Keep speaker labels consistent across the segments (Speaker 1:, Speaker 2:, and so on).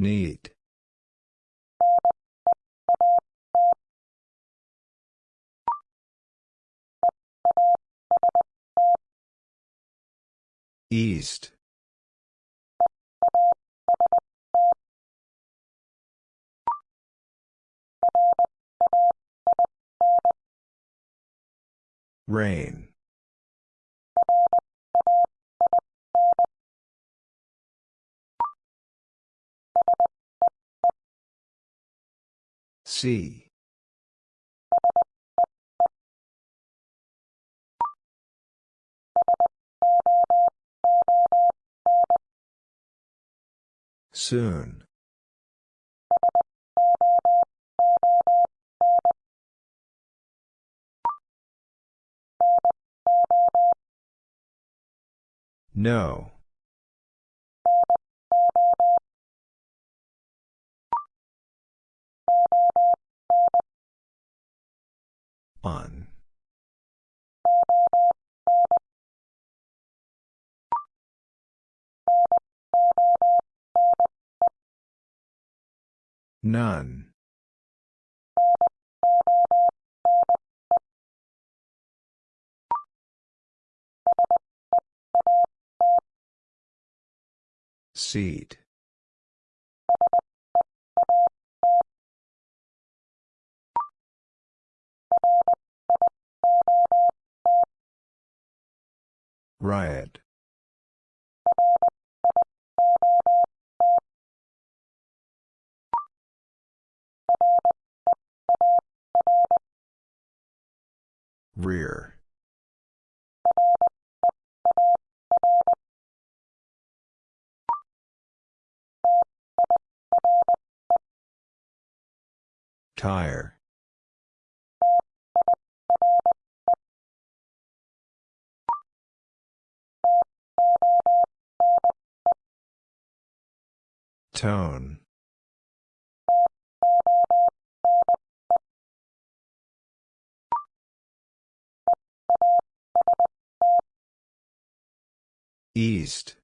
Speaker 1: Need. East. Rain. See. Soon. No. On. None. Seat. Riot. Rear. Tire. Tone. East.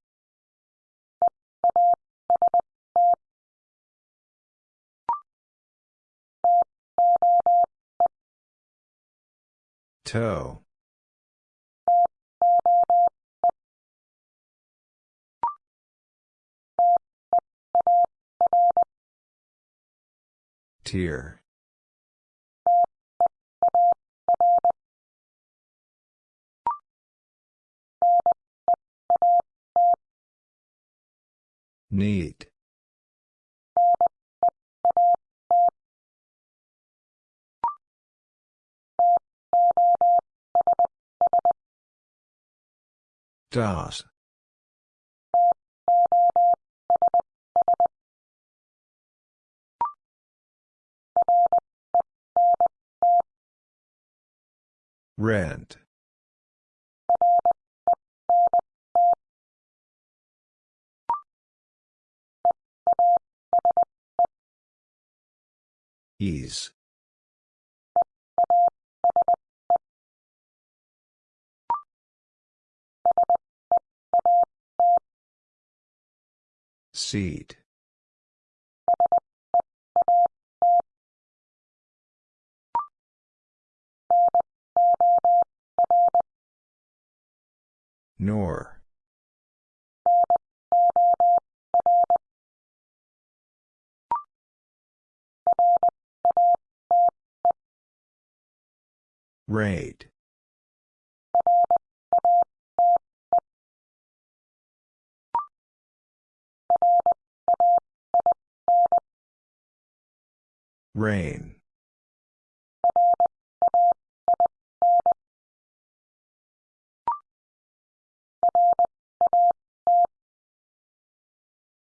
Speaker 1: Toe. Tier. Need. Das. Rent. Ease. Seat. Nor. Rate. Rain.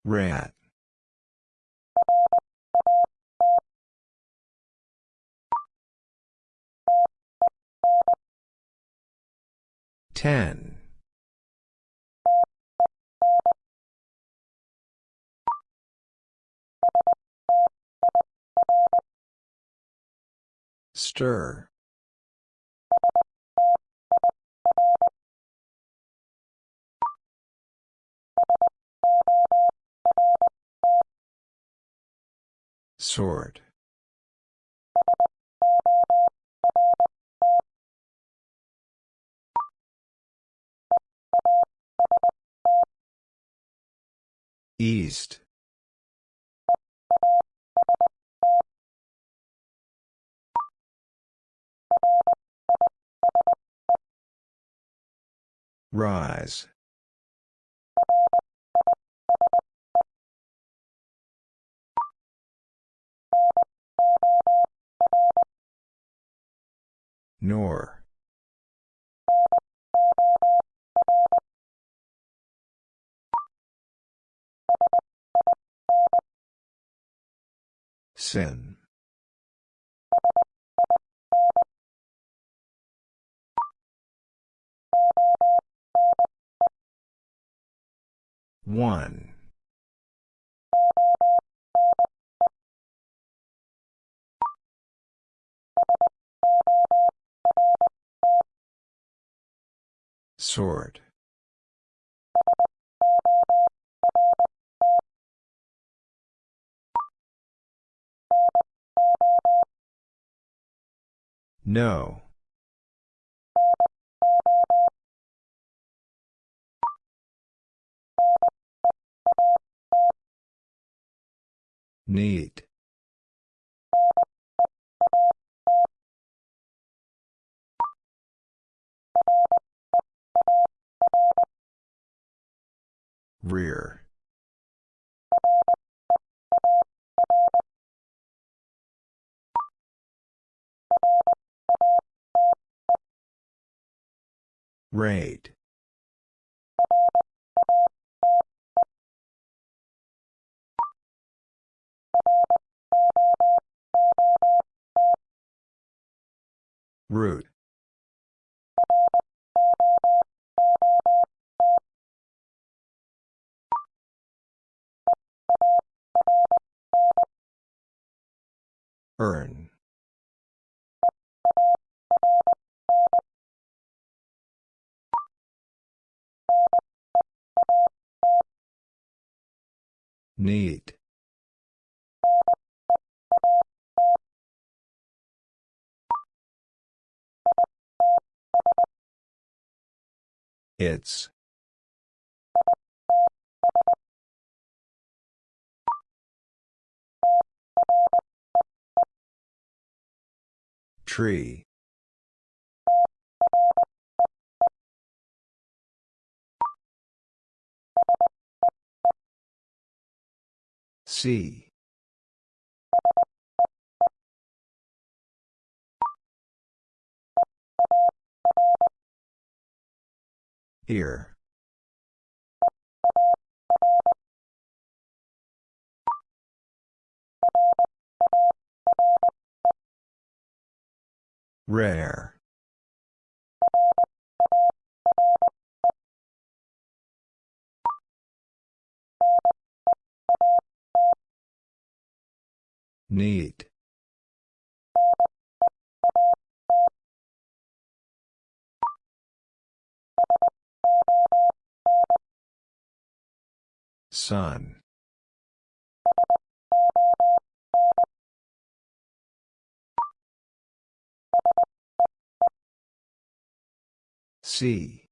Speaker 1: Rat. Ten. Stir. Sort. East. Rise. Nor. Sin. One. Sort. No. Need. Rear. Rate. Root. Earn. Need. It's. Tree. See. Here. Rare. Need. Sun. See.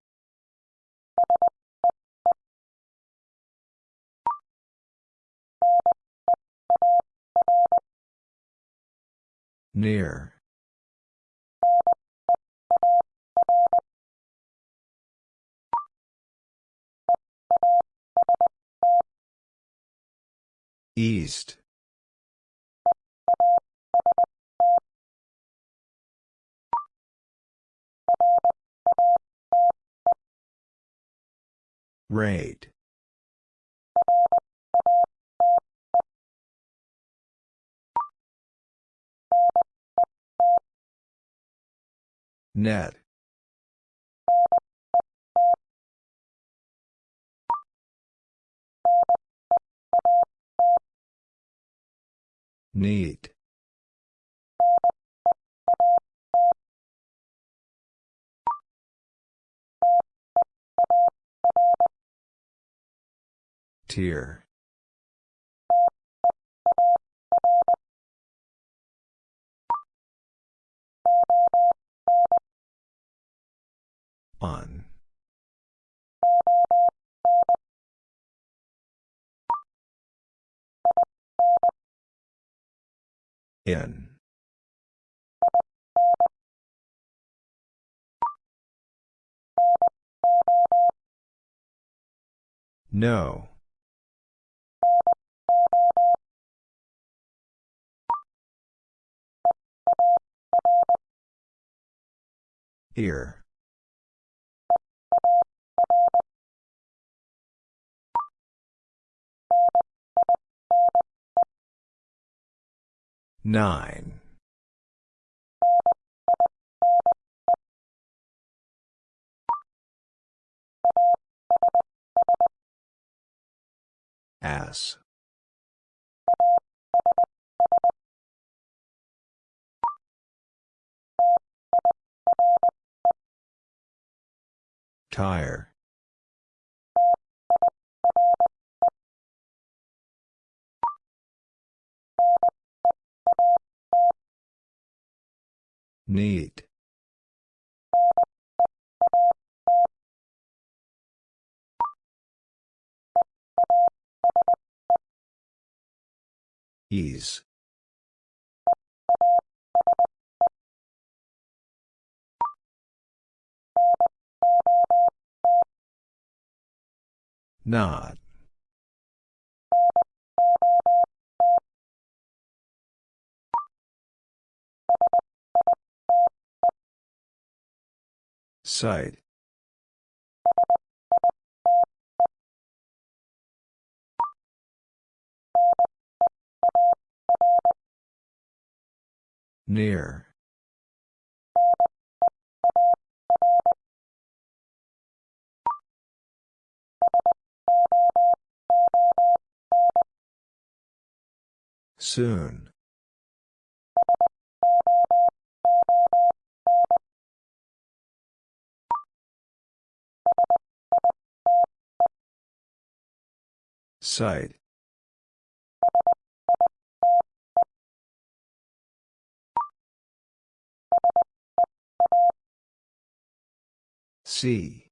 Speaker 1: Near. East. Rate. Net. Need. Tier. On. In. No. Here. Nine. S. Tire. Need. Ease. Not. Site. Near. Soon. Site. See.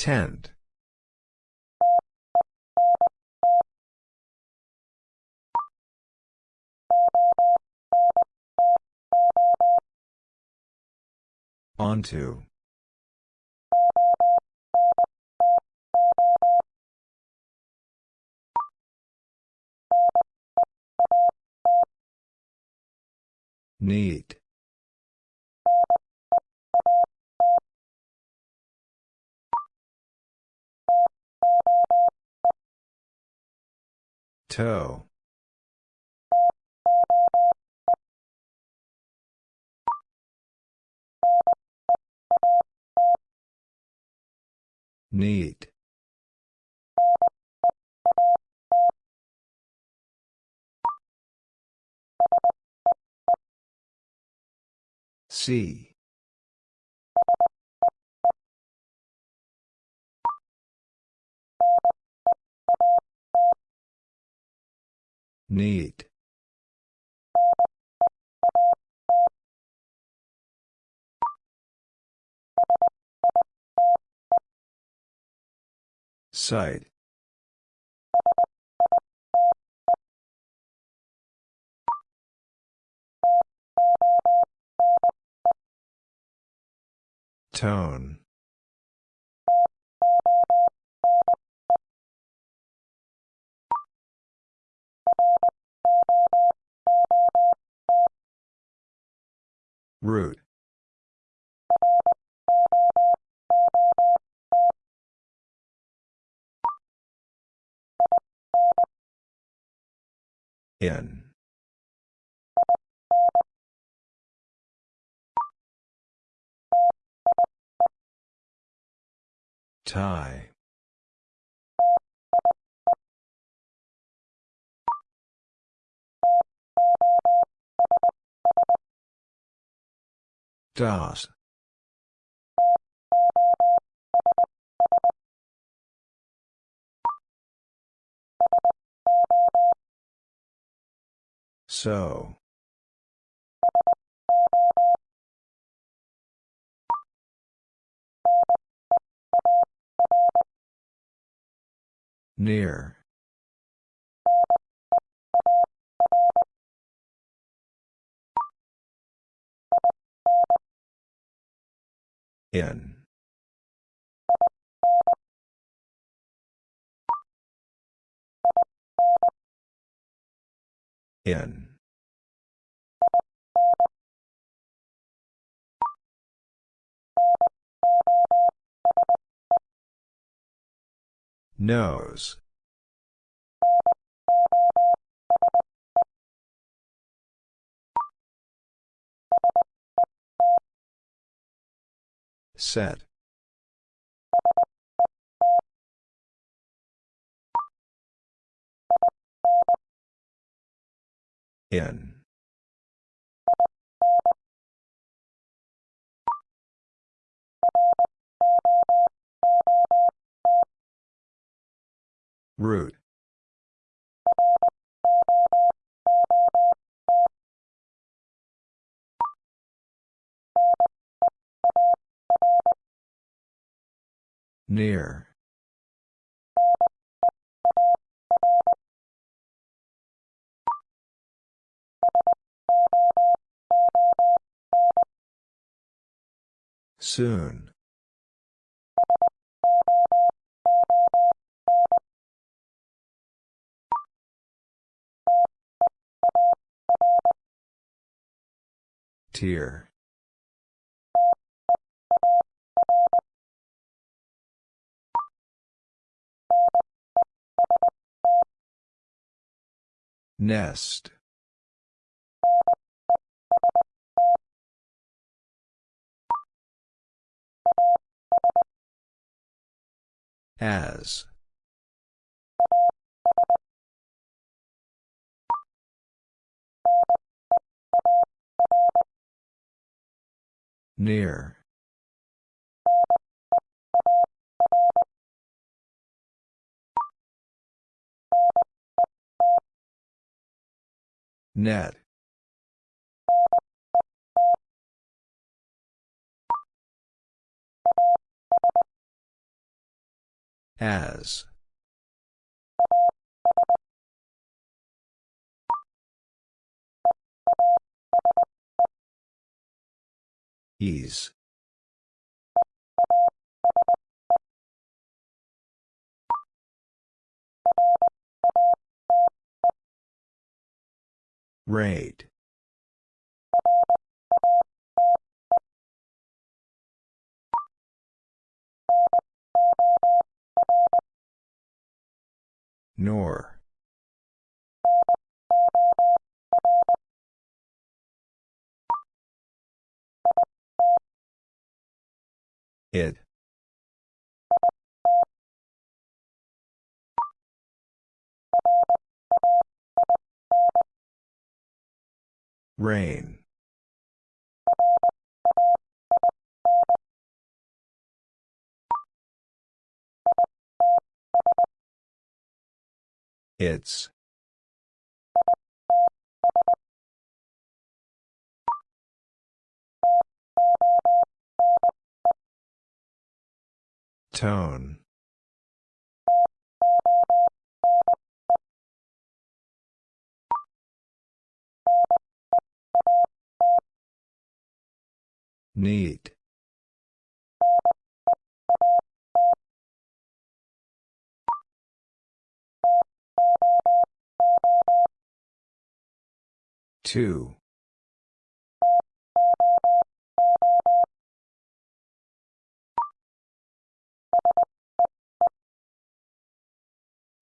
Speaker 1: Tend. Onto. Need. Toe. Need. See. Need. Site. Tone. Root. In. Tie. Das. So. Near. In. In. Nose. Set. In. Root. Near. Soon. Tier. Nest. As. Near. Net. As. Ease. Rate. Nor. It. Rain. It's. Tone. Need. Two.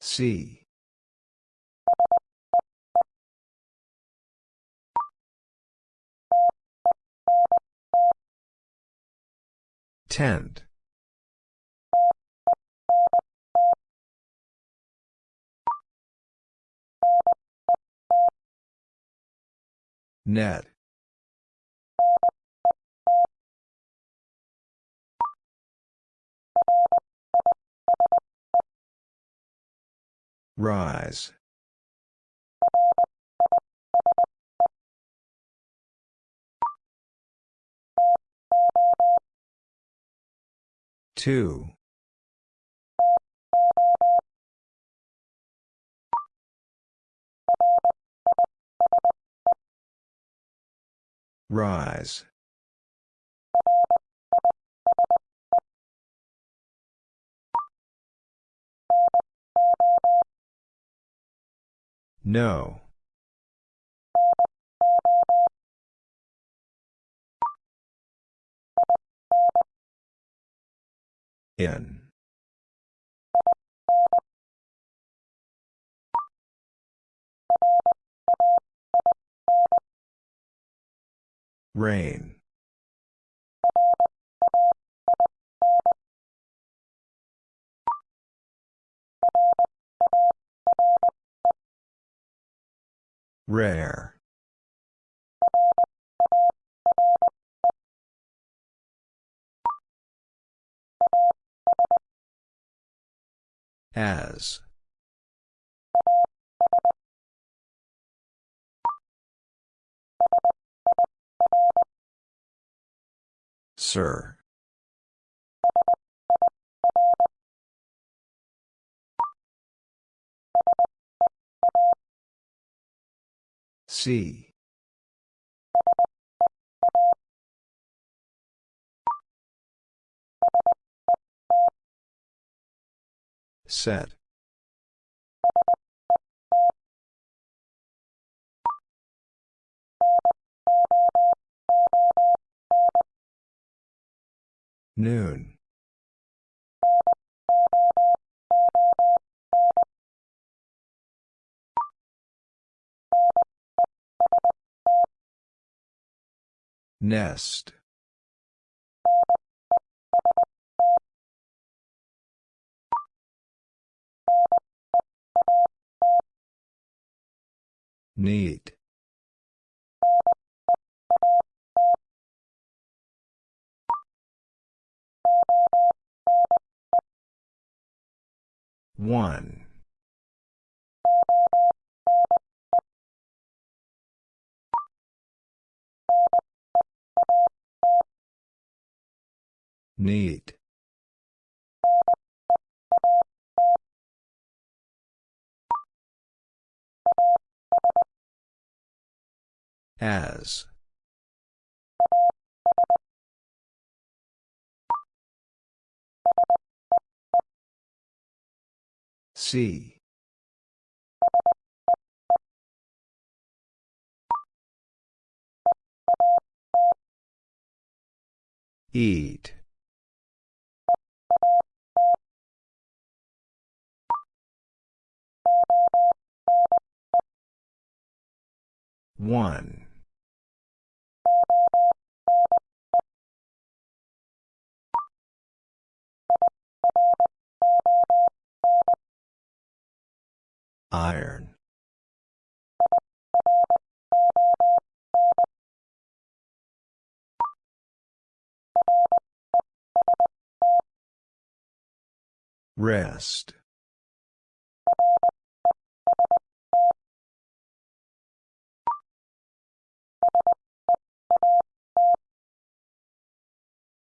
Speaker 1: C. Attend. Net. Rise. Two. Rise. No. In. Rain. Rare. As. Sir. See. Set. Noon. Nest. Need. One. Need. As. See. Eat. One. Iron. Rest.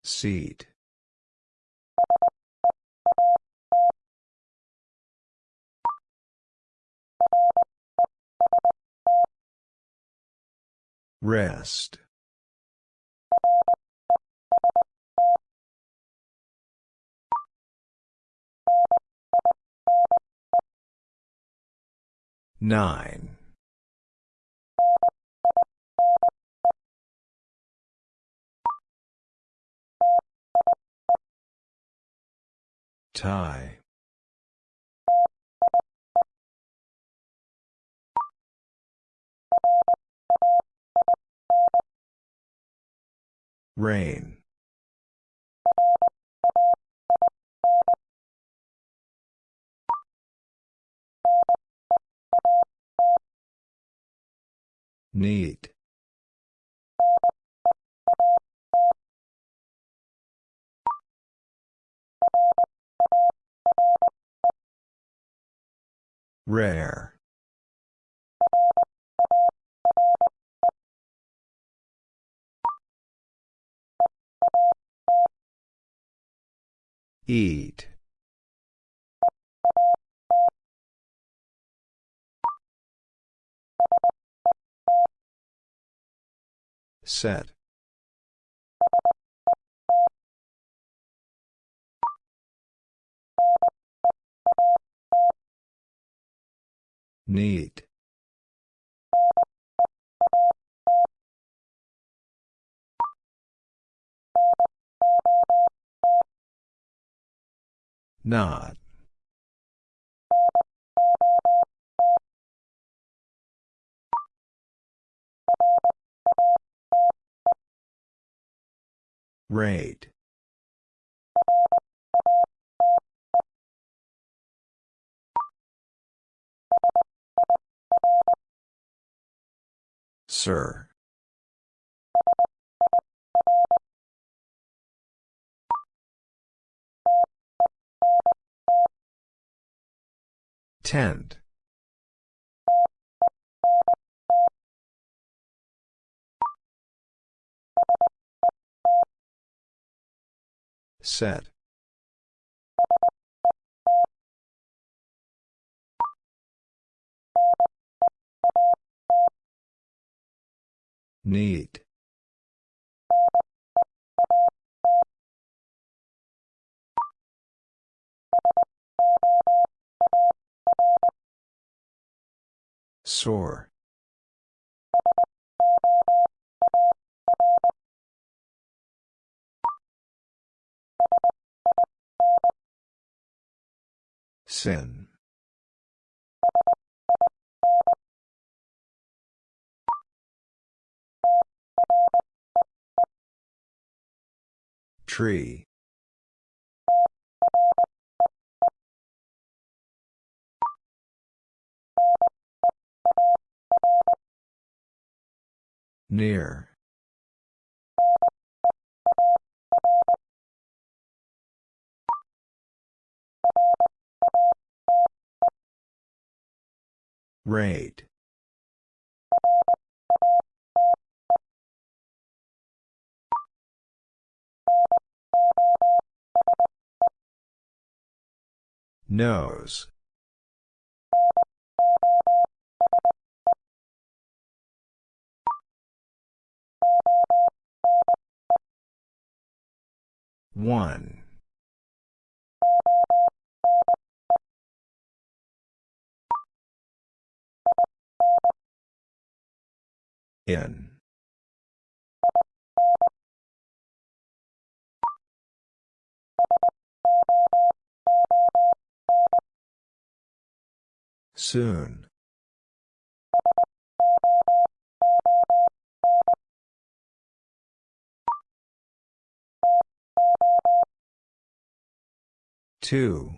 Speaker 1: Seat. Rest. Nine. Tie. Rain. Need. Rare. Eat. Set. Need. Not. Rate. Sir. Tent. Set. Need. Sore. Sin. Tree. Near. Rate. Nose. One. In. Soon. Two.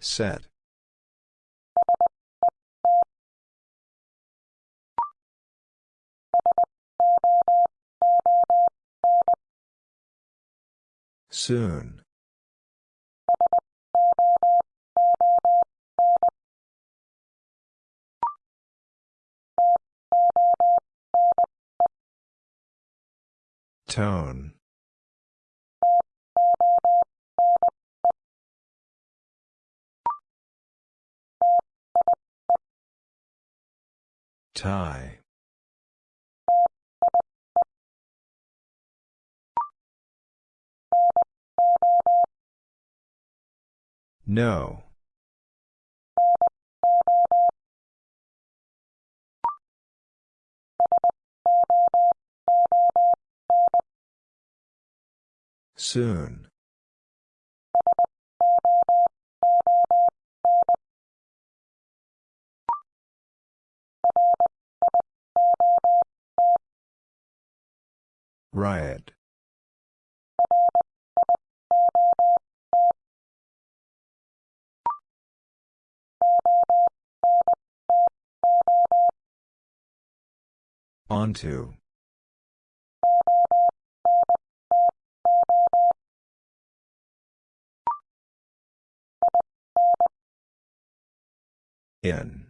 Speaker 1: Set. Soon. Tone. Tie. No. Soon. Riot. Onto. In.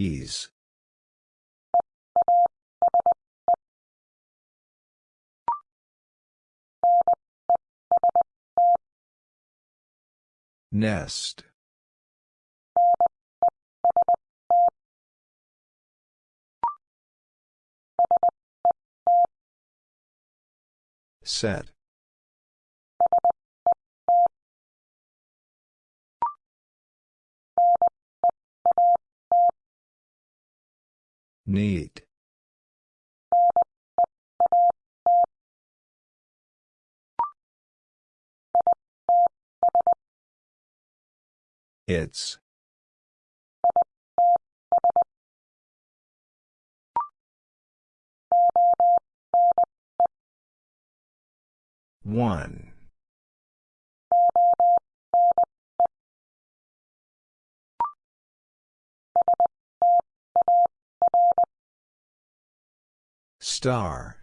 Speaker 1: Ease. Nest. Set. Need. It's. One. Star.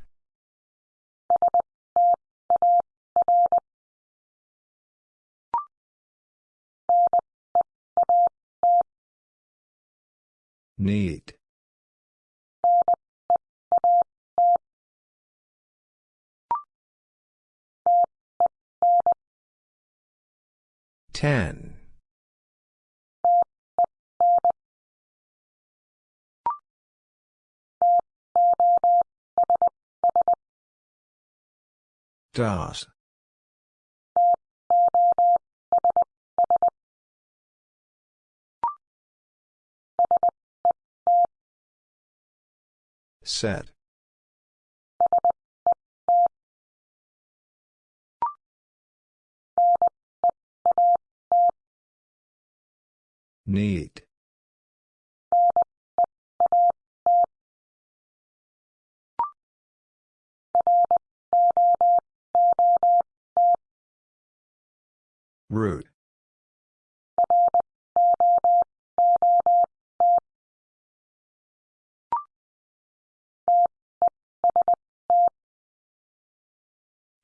Speaker 1: Need. Ten. Das. Set. Need. Root.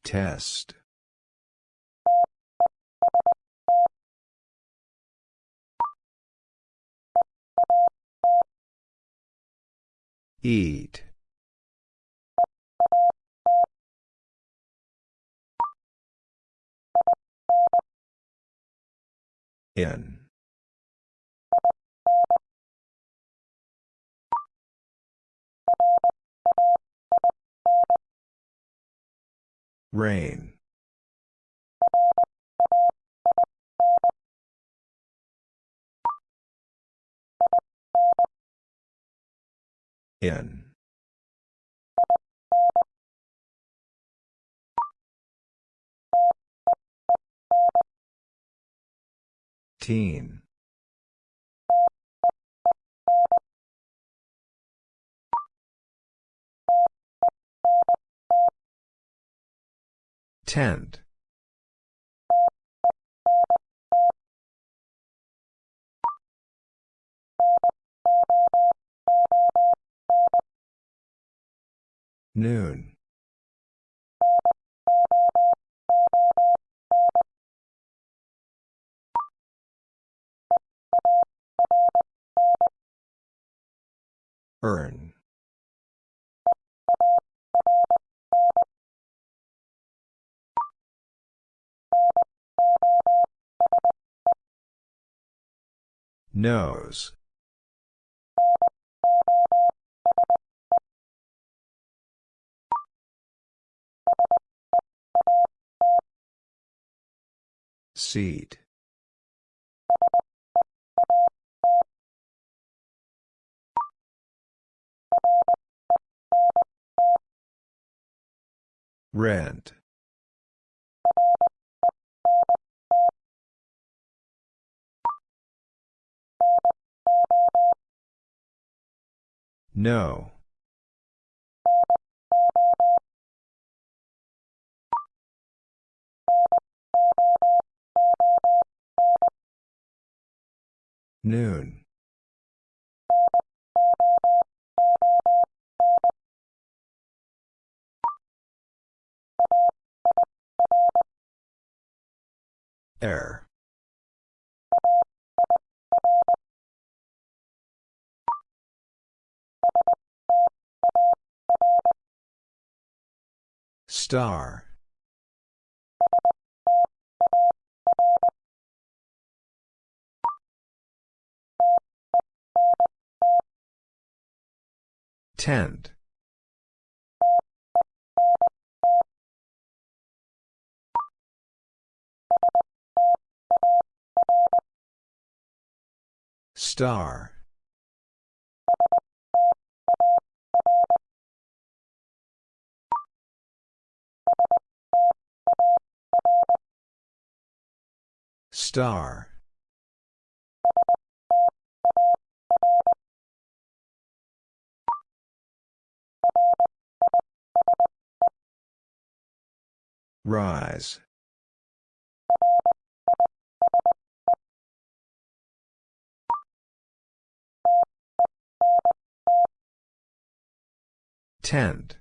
Speaker 1: Test. Eat. In. Rain. In. Teen. Tent. Noon. Earn. Nose. Seat. Rent. No. Noon. Air. Star. Tent. Star. Star. Rise. Tent.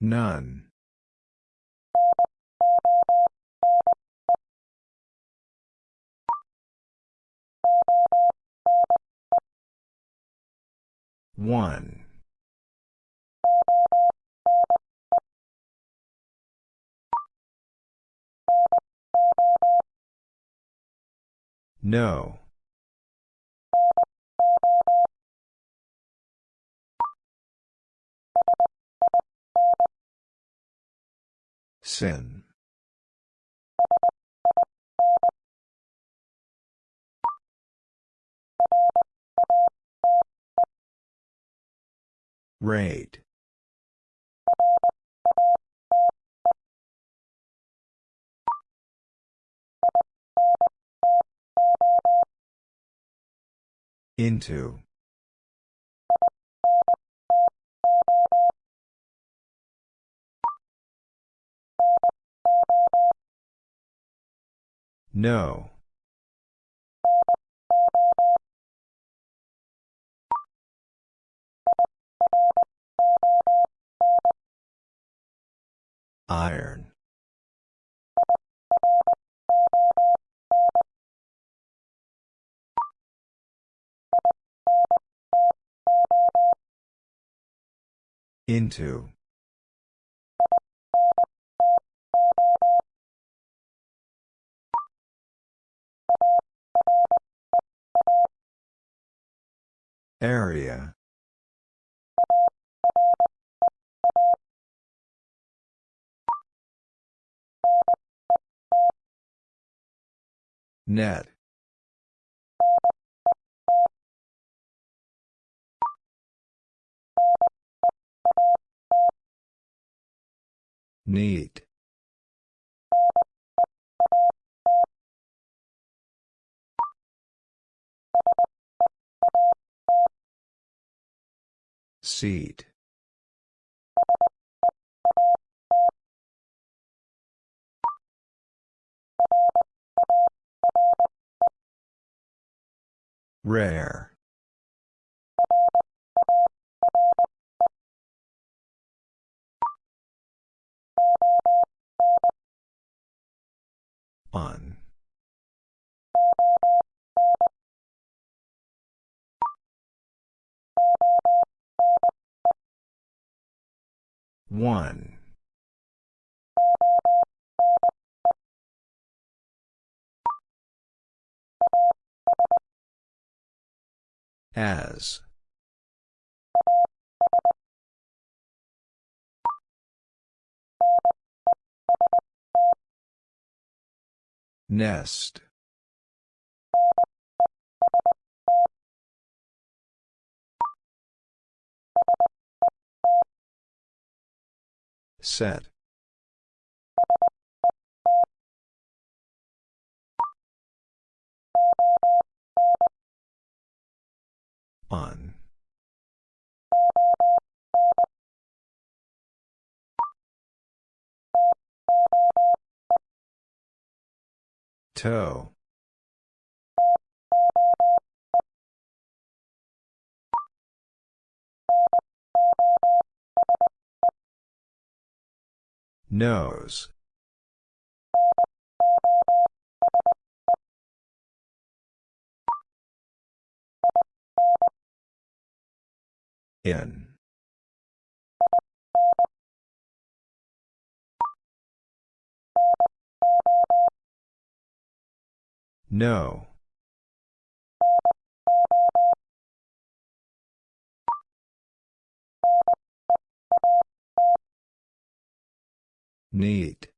Speaker 1: None. One. No. Sin. Rate. Into. No. Iron. Into. Area. Net. Need. Seat. Rare. On. One. As. Nest. Set. On. Toe. Nose. In. No. Need.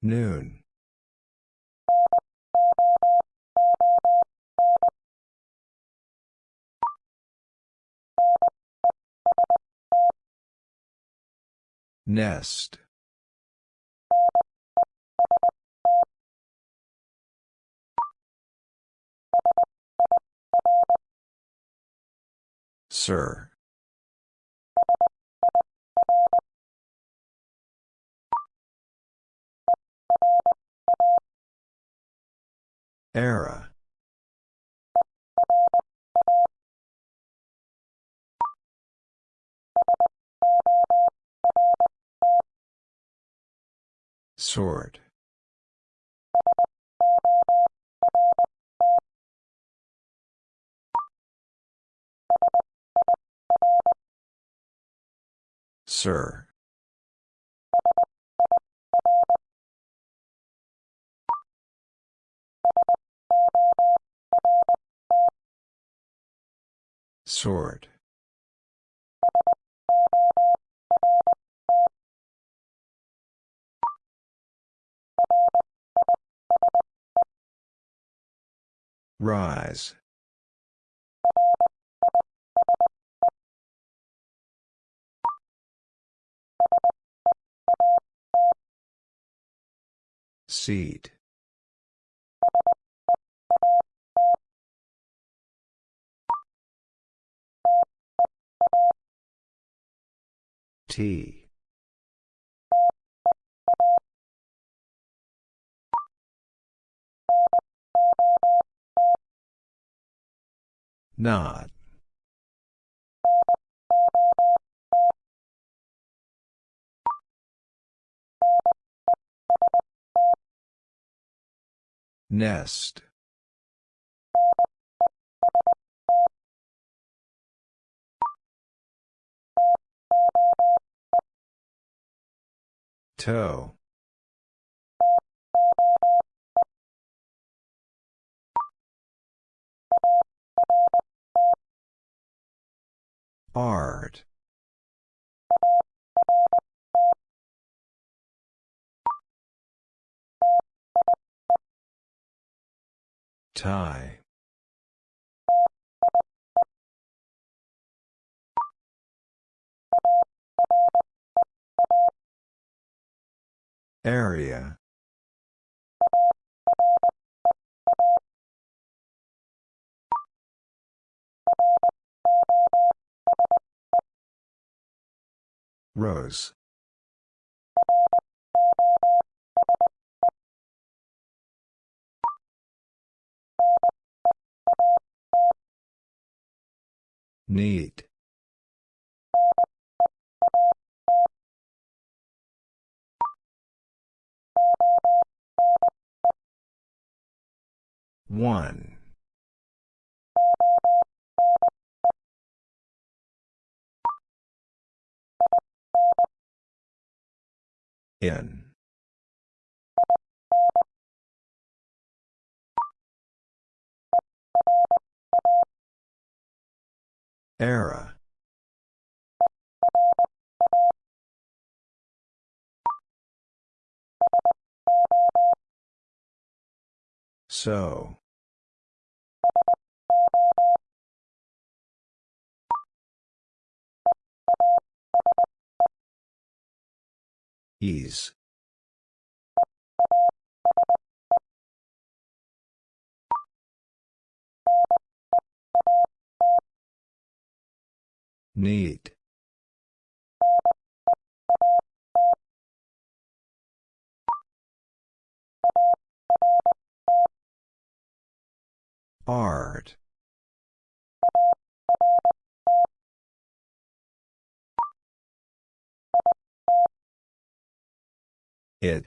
Speaker 1: Noon. Nest. Sir. Era. Sort. Sir. Sort. Rise. Seat. T. Not. Nest. Toe. Art. Tie. Area. Rose. Need. One. In. Era. So. Ease. Need. Art. It.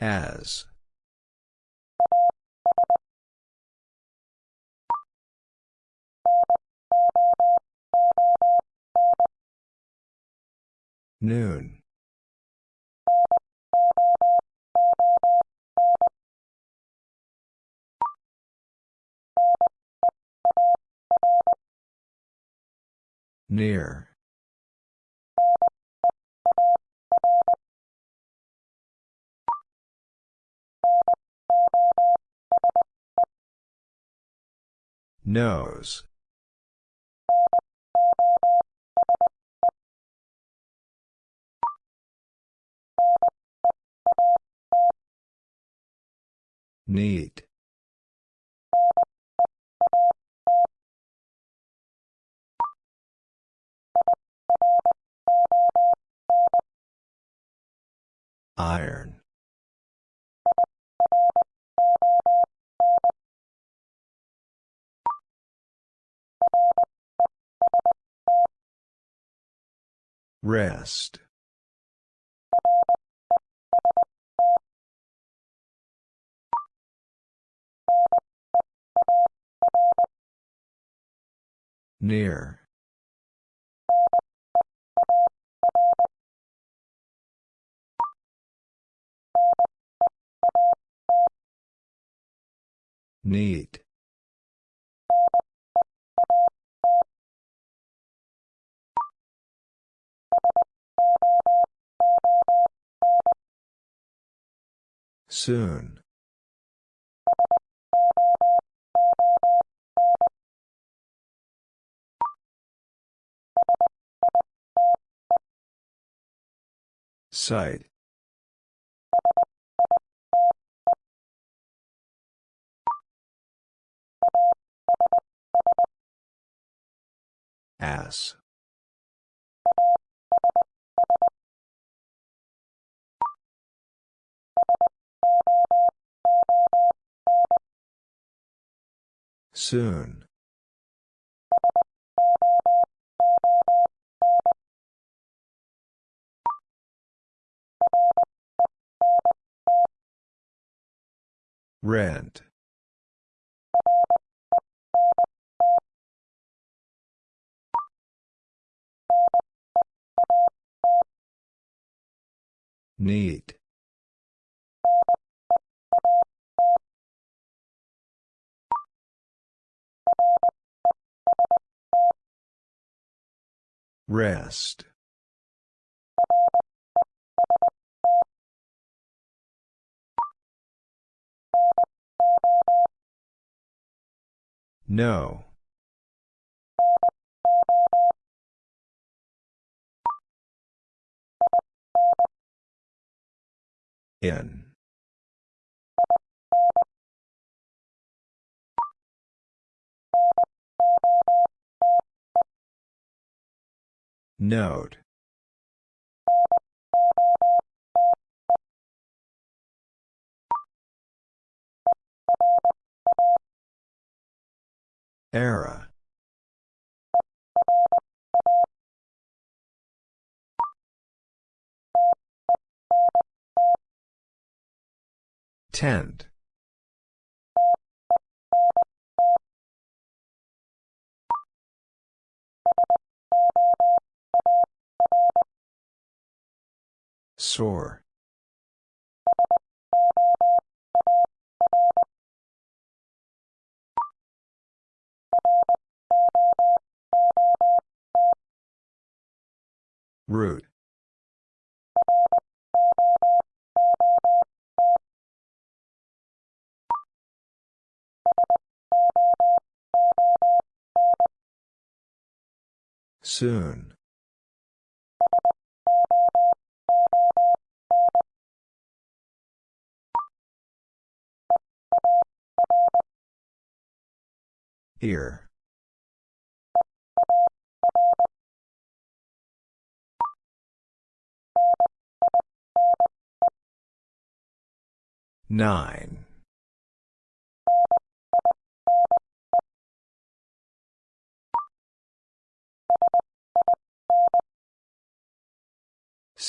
Speaker 1: As. Noon. Near. Nose. Need. Iron. Rest. Near. Need. Soon. Site. Ass. Soon. Rent. Need. Rest. No. In. Note. Era. Tent. Sore. Root. Soon. Here. Nine.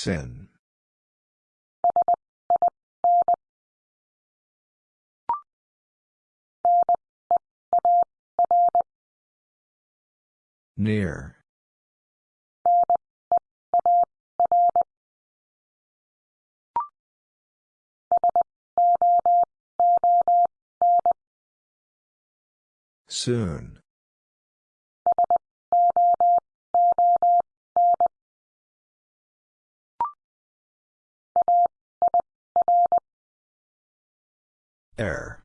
Speaker 1: Sin. Near. Soon. Air.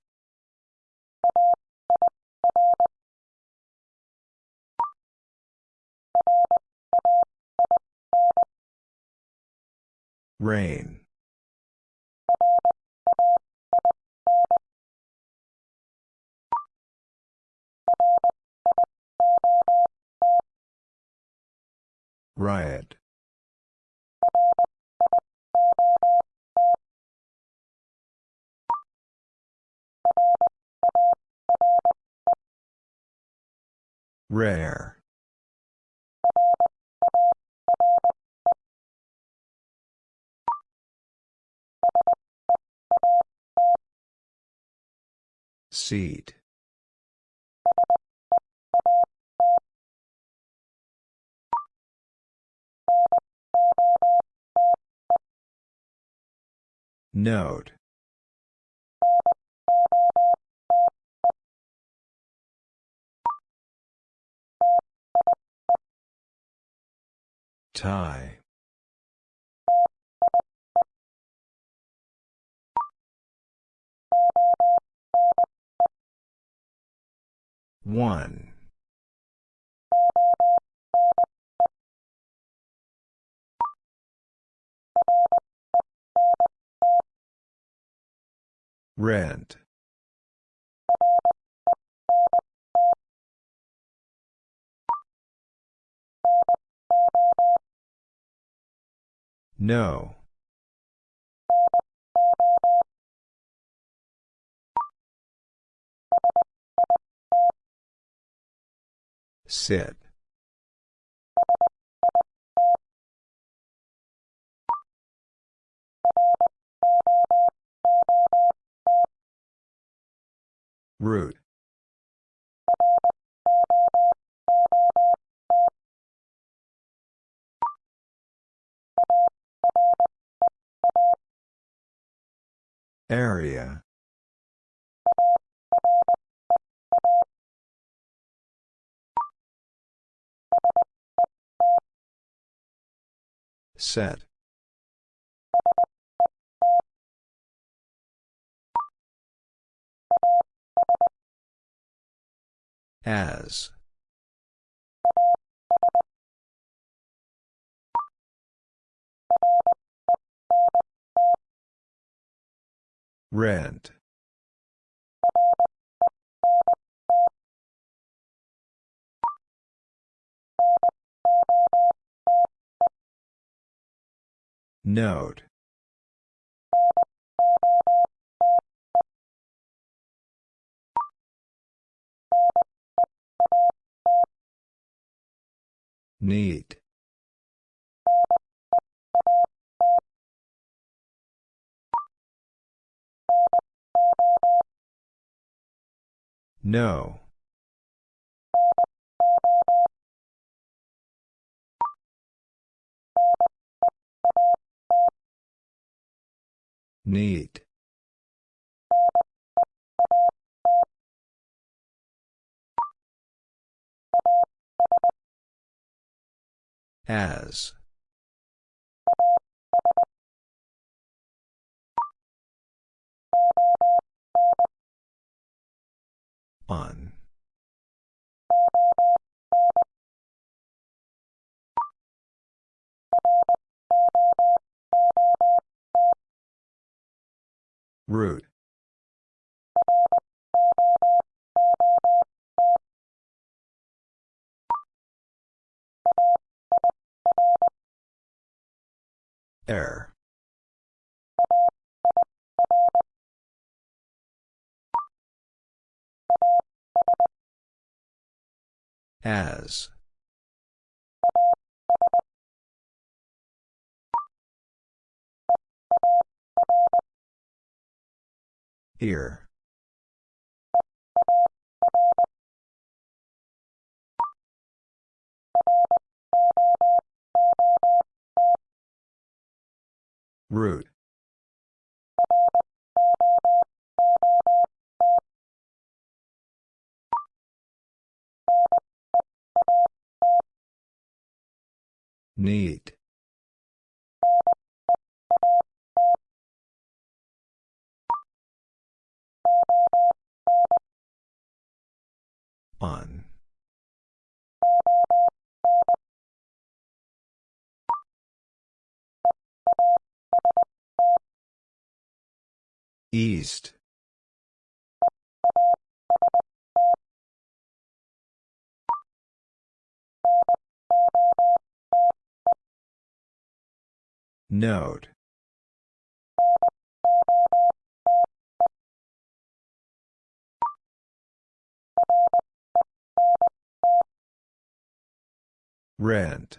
Speaker 1: Rain. Riot. Rare. Seat. Note. Tie. One. Rent. No. Sit. Root. Area. Set. As. Rent. Note. Need. No. Need. As. On. Root. Air. As. Ear. Root. Need. On. East. Note. Rent.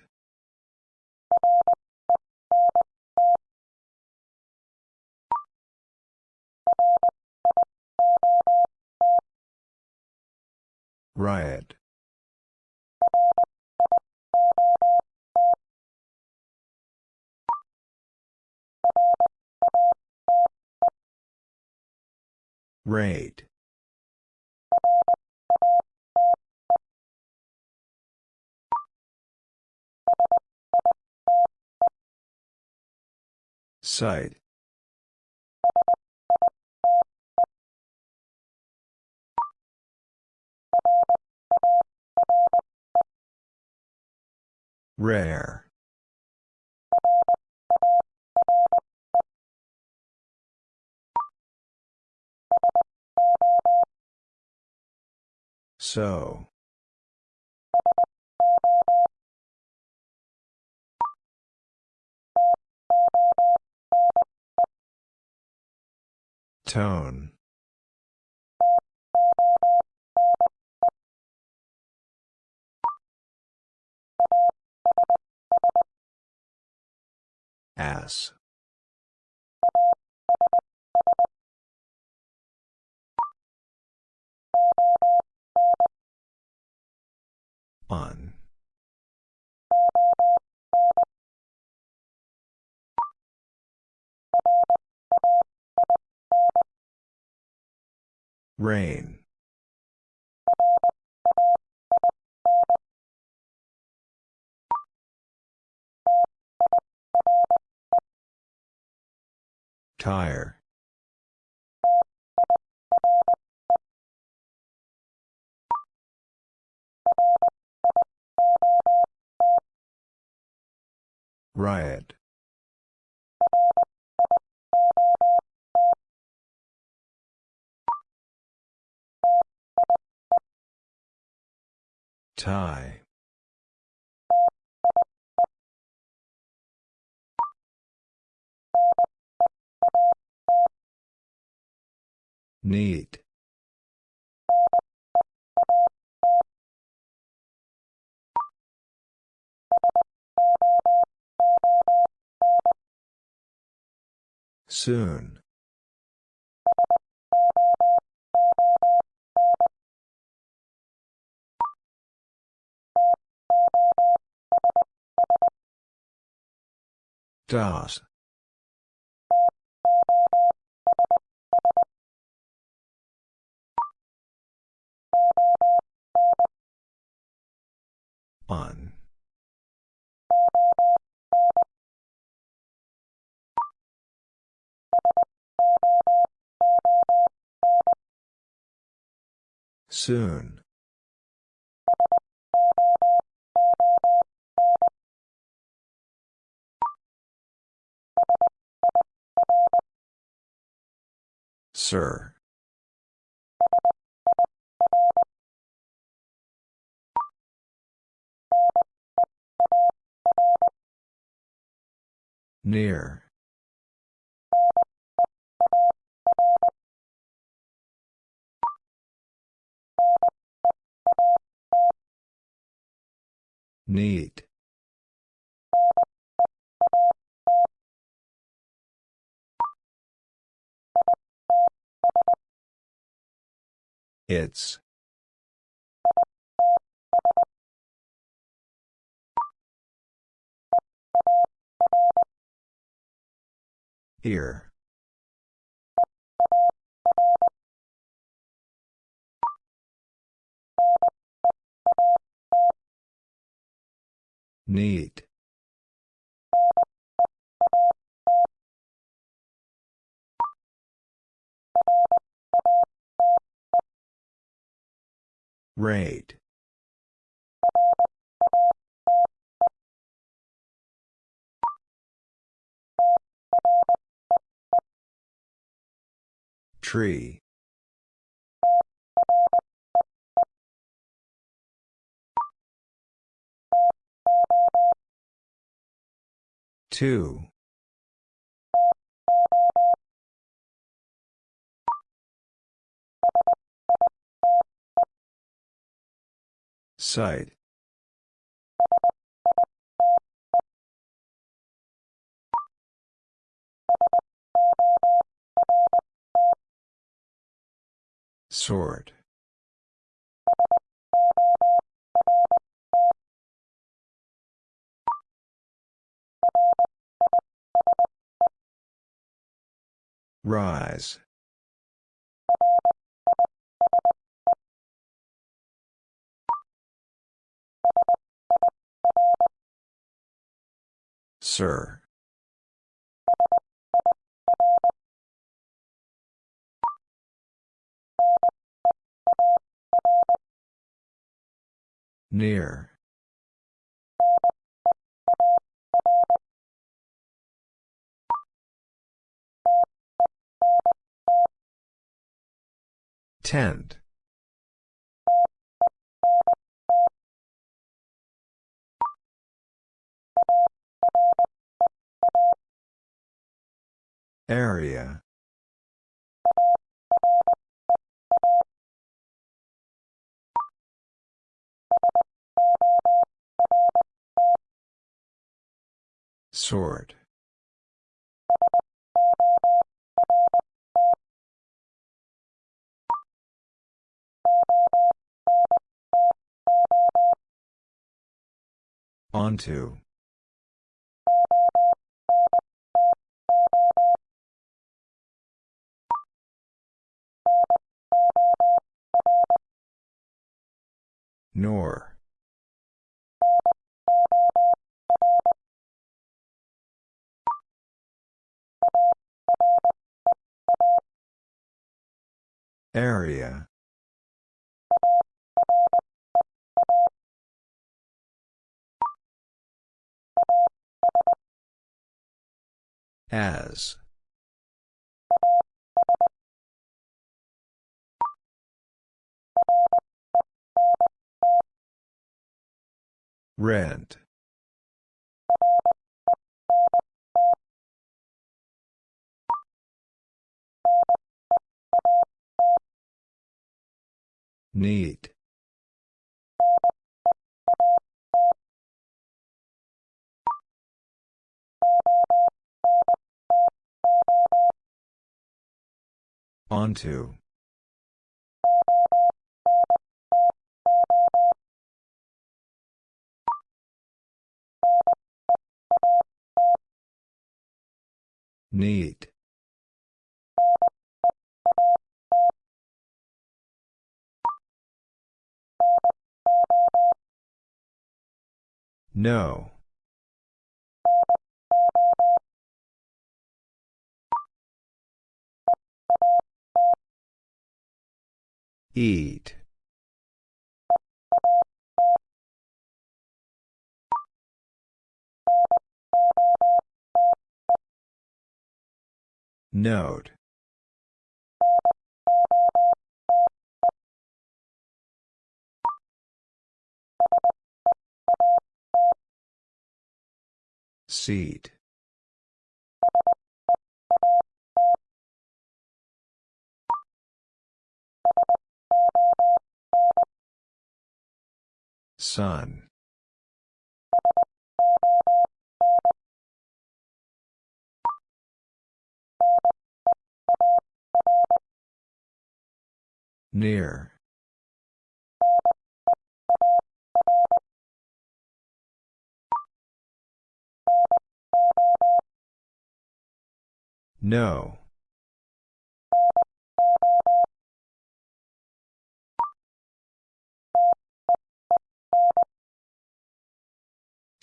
Speaker 1: Riot. Rate. Site. Rare. So. Tone. Ass. On. Rain. Tire. Riot. Tie. Need. Soon. Das. On. Soon. Sir. Near. Need. It's. Here. Need. Rate. Tree. Two. Site. Sort. Rise. Sir. Near. Tent. Area. Sort. Onto. Nor. Area. As. Rent. Need. Onto. Need. No. Eat. Note. Seat. Sun. Near. No.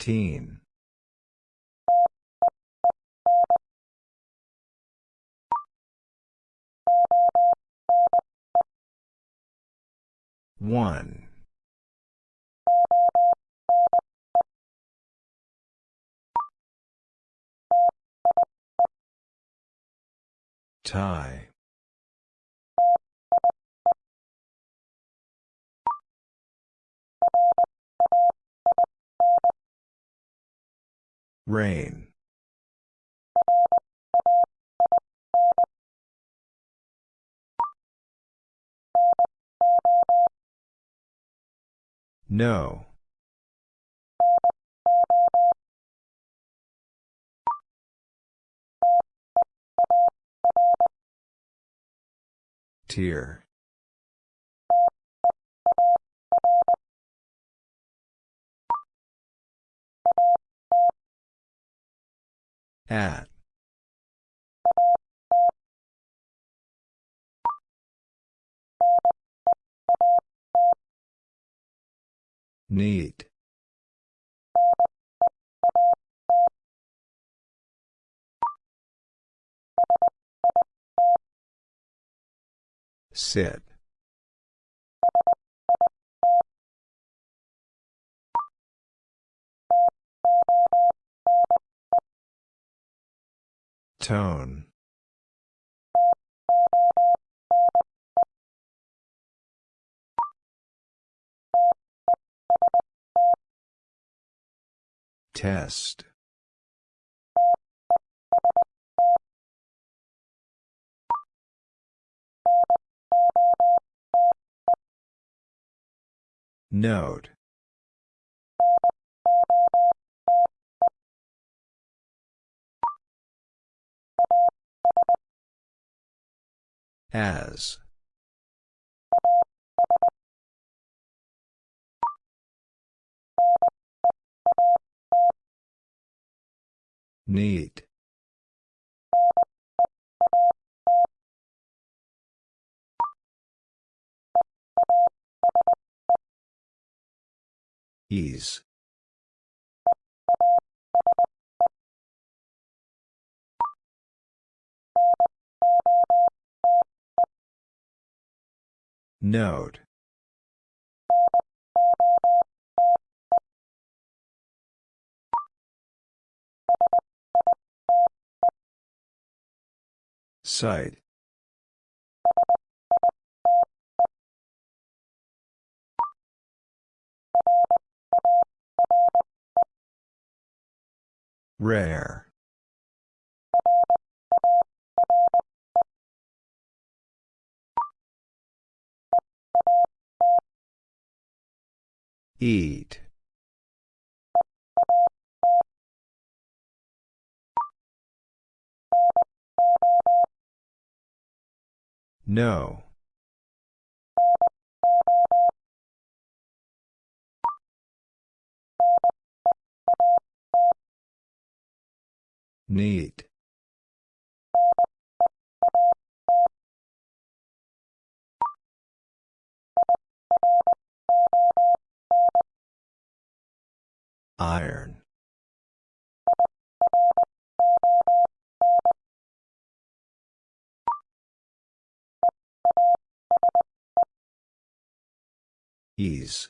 Speaker 1: Teen. One. Tie. Rain. No. Tier. At. Need. Sit. Tone. Test. Note. As. Need. Ease. Note. Site. Rare. Eat. No. Need. Iron. Ease.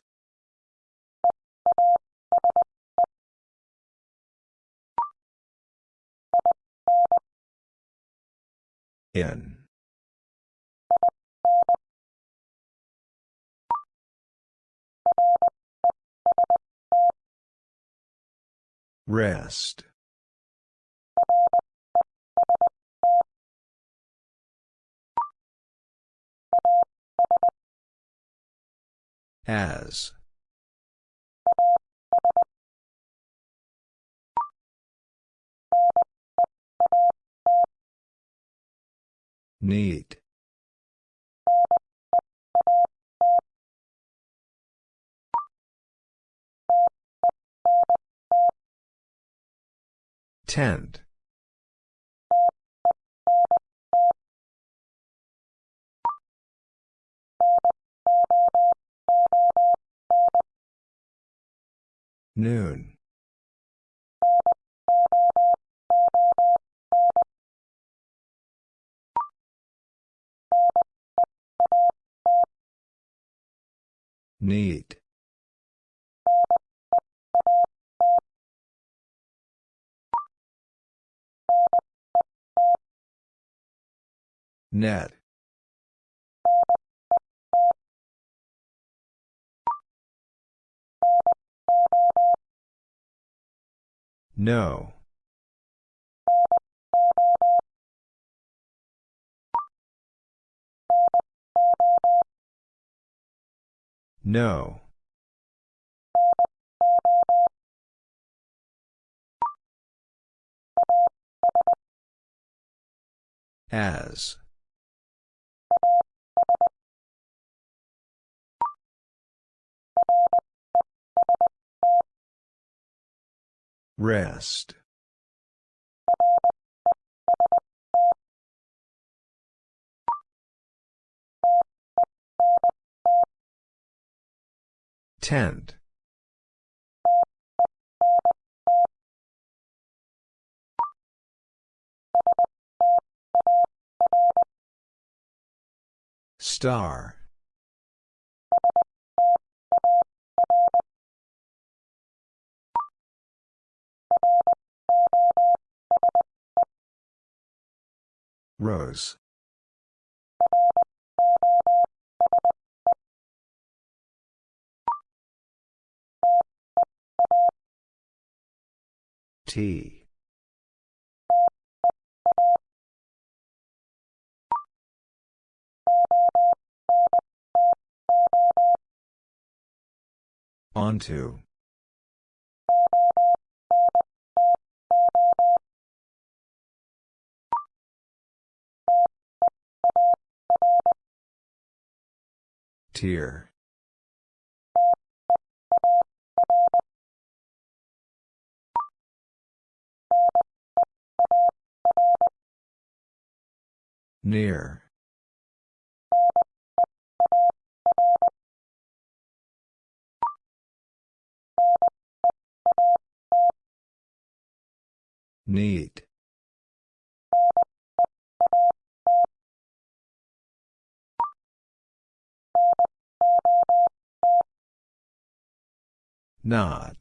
Speaker 1: In. Rest. As. Need. Tent. Noon. Need. Net. No. No. As. Rest. Tent. Star. Rose. T. Onto. Tier. Near. Need. Not.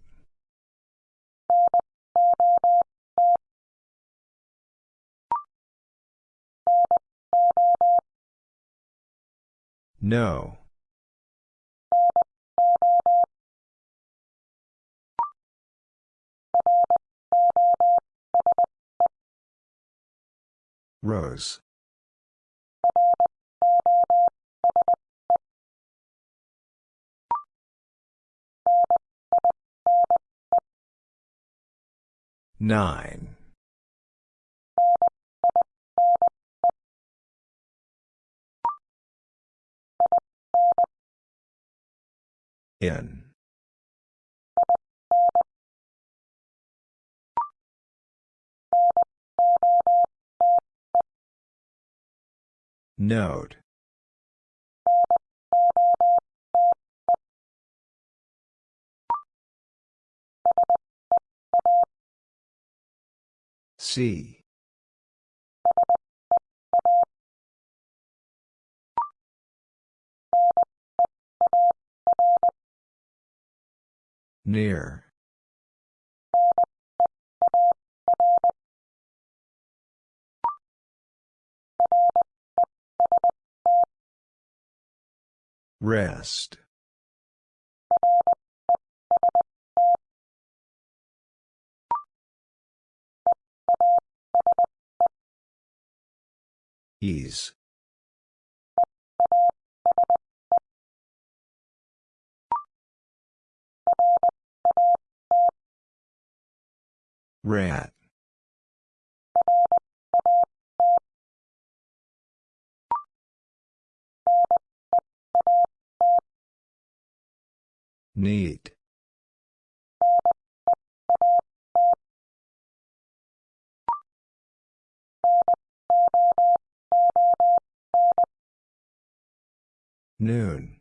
Speaker 1: No. Rose. Nine. In. Note. C. Near. Rest. Ease. Rat. Need. Noon.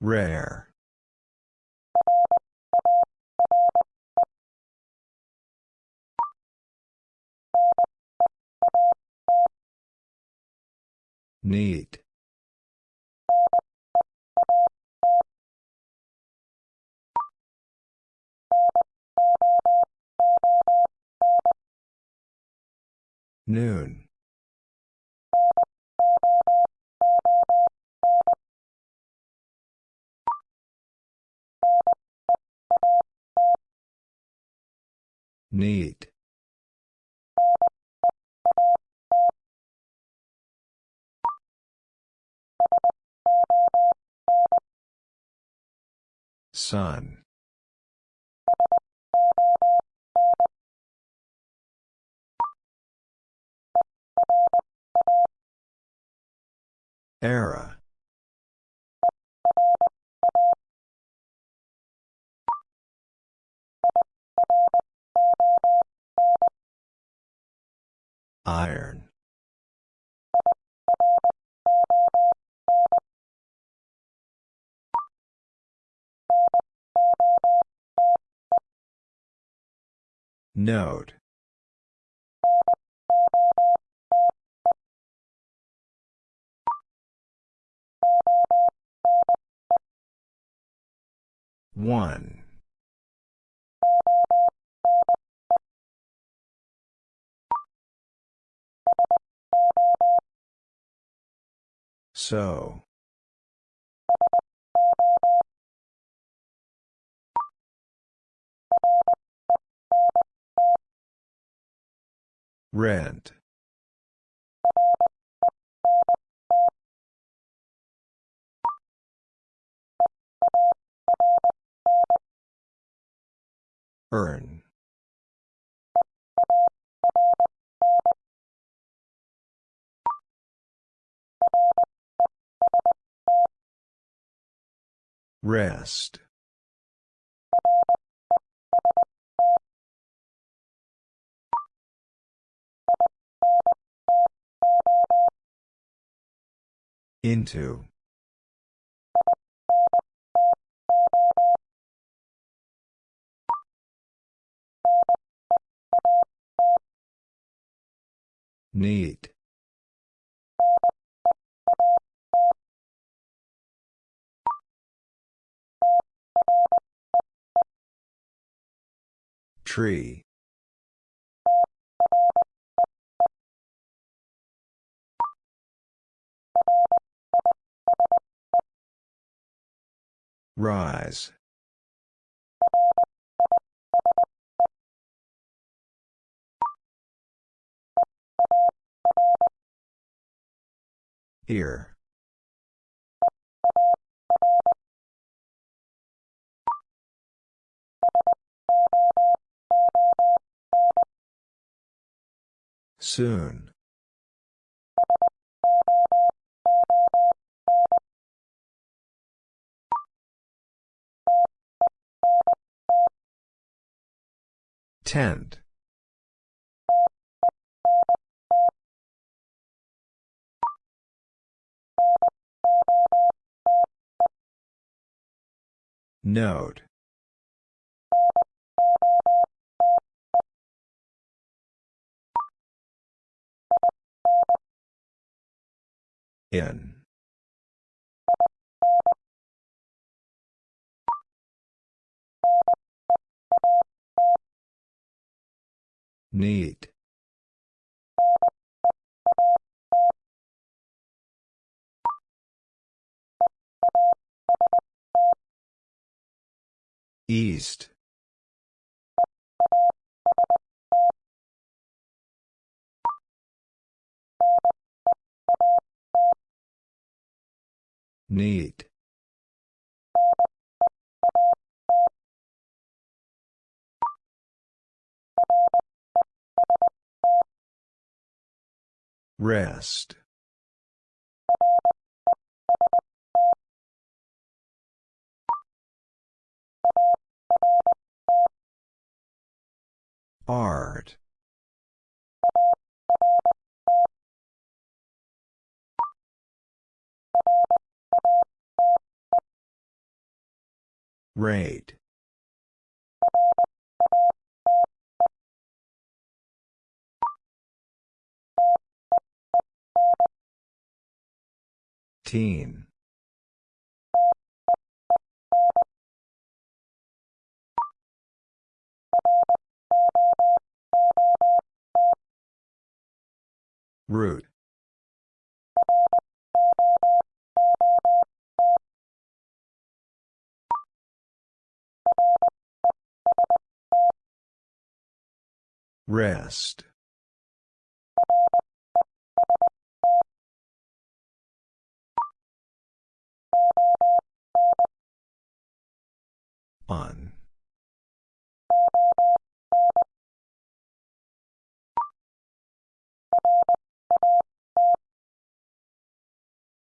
Speaker 1: Rare. Need. Noon. Need. Sun. Era. Iron. Note. One. So. Rent. Earn. Rest. Into. Need. Tree. Rise. Here. Soon. Tent. Note. In. Need. East. Need. Rest. Art. Rate. Teen. Root. Rest. On.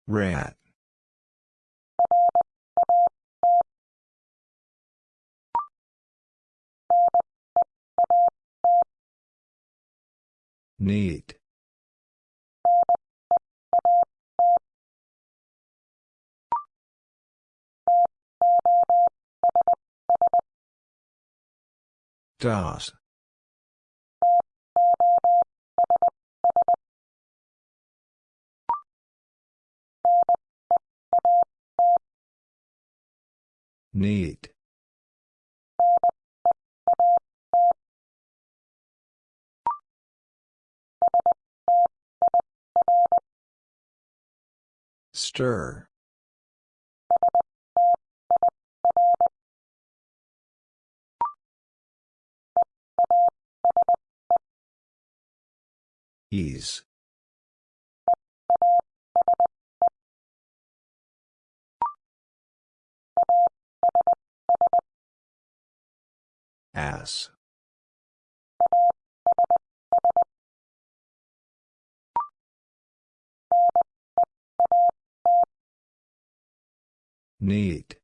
Speaker 1: Rat. Need. Das. Need. Stir. Ease. Ass. Need.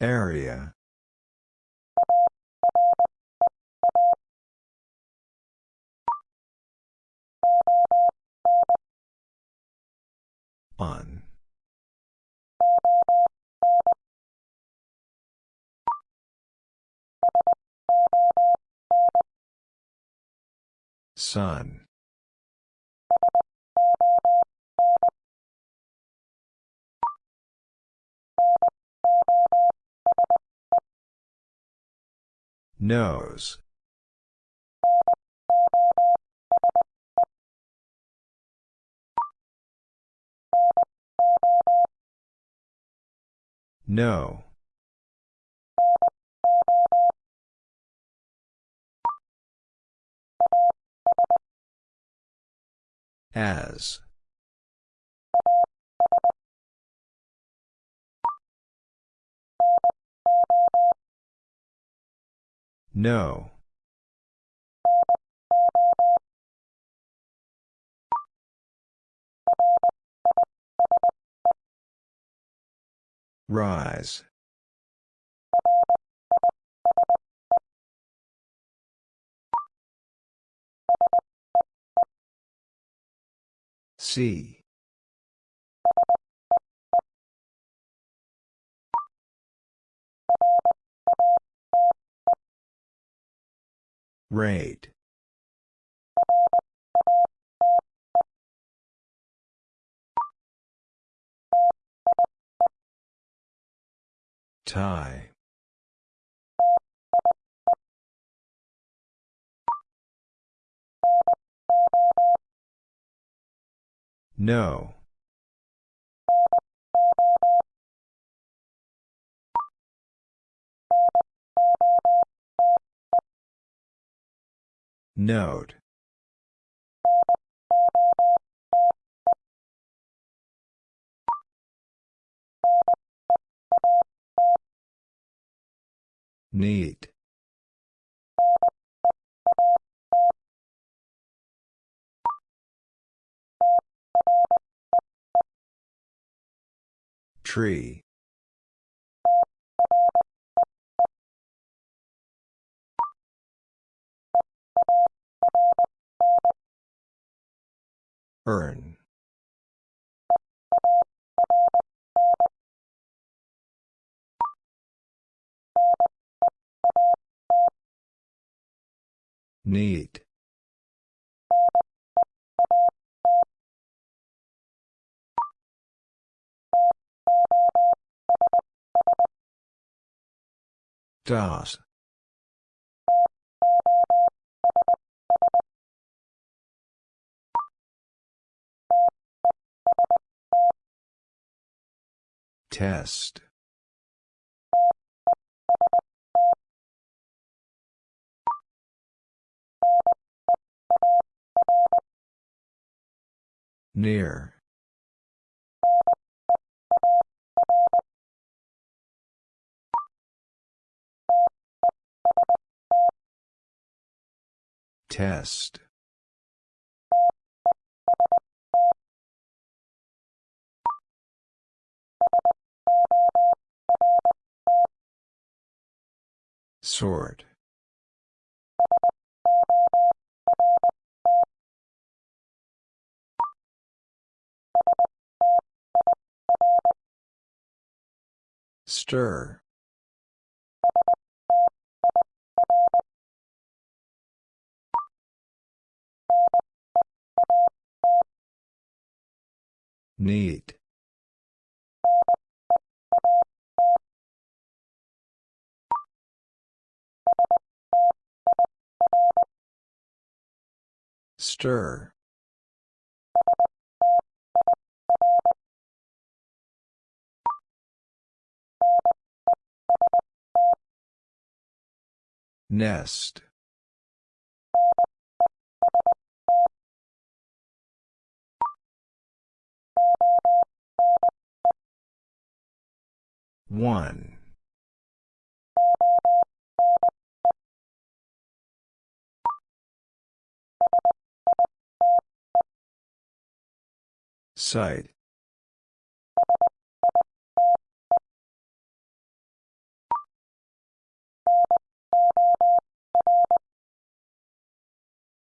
Speaker 1: Area. On. Sun. Nose. No. As. No. Rise. See. Rate. Tie. No. Note. Need. Tree. Earn. Need. Das. Test. Near. Test. Sort. Stir. Need. Stir. Nest. One. Site.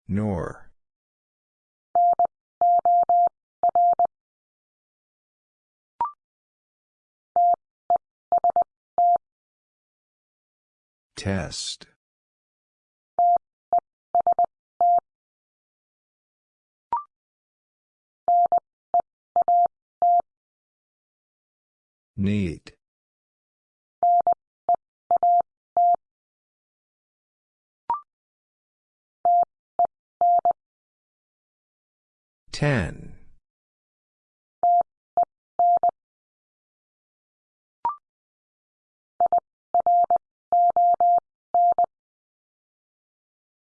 Speaker 1: Nor. Test. Need. Ten.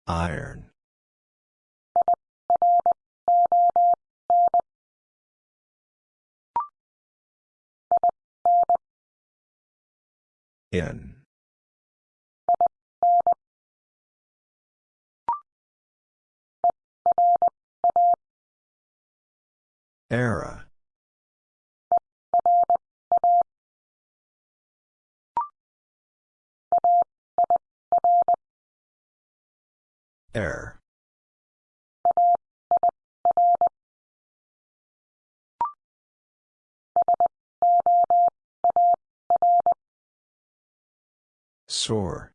Speaker 1: Iron. In. Era. Air. Sore.